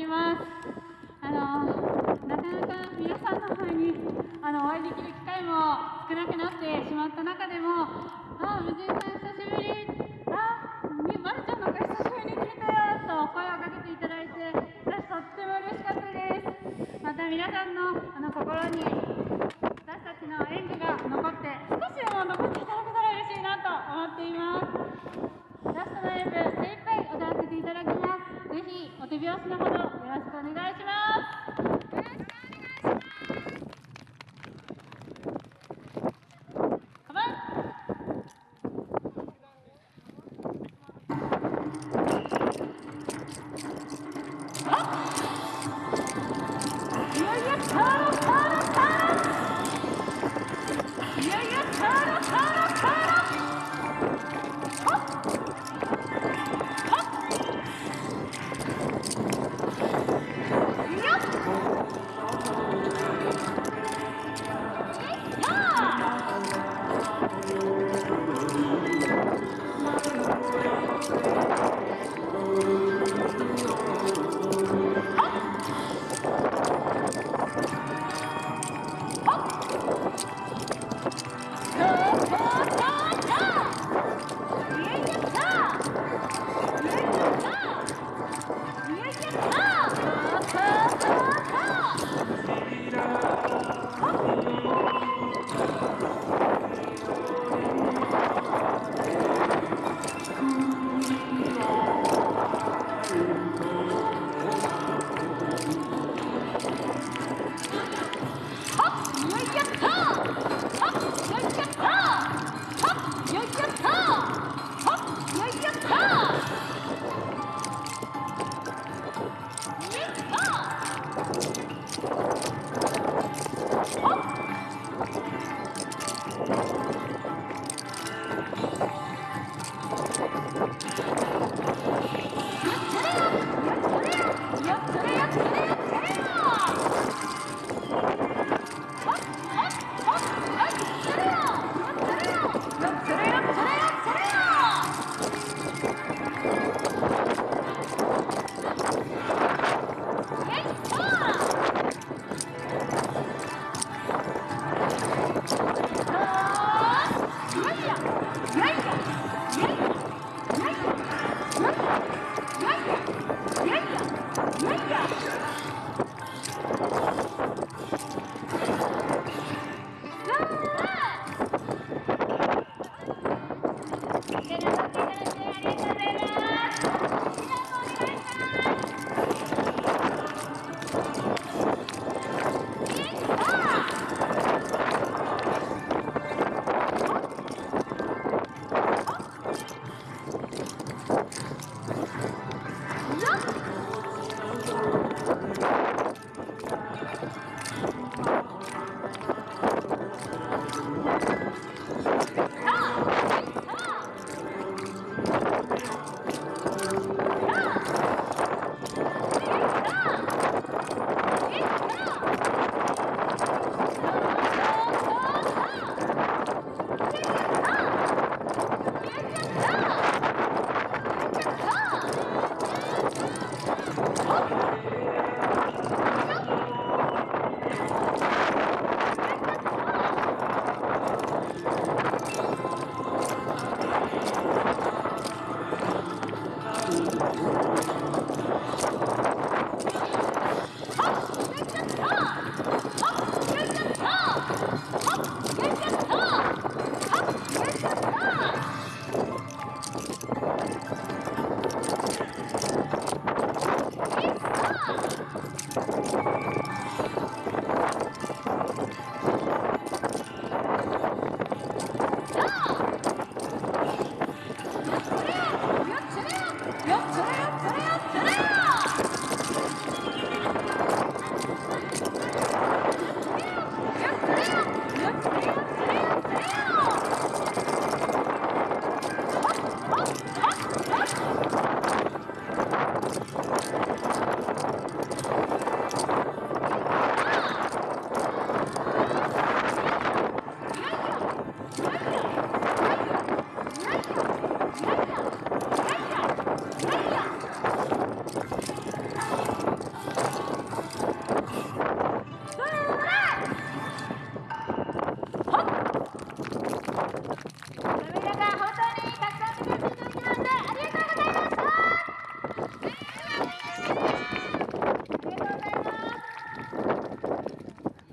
りますあのなかなか皆さんの方にあのお会いできる機会も少なくなってしまった中でもああ無人さん久しぶりあまるちゃんのか久しぶりに聞いたよと声をかけていただいて私とっても嬉しかったです。また皆さんのあの心に拍子のほどよろしくお願いしますよろしくお願いしますカバン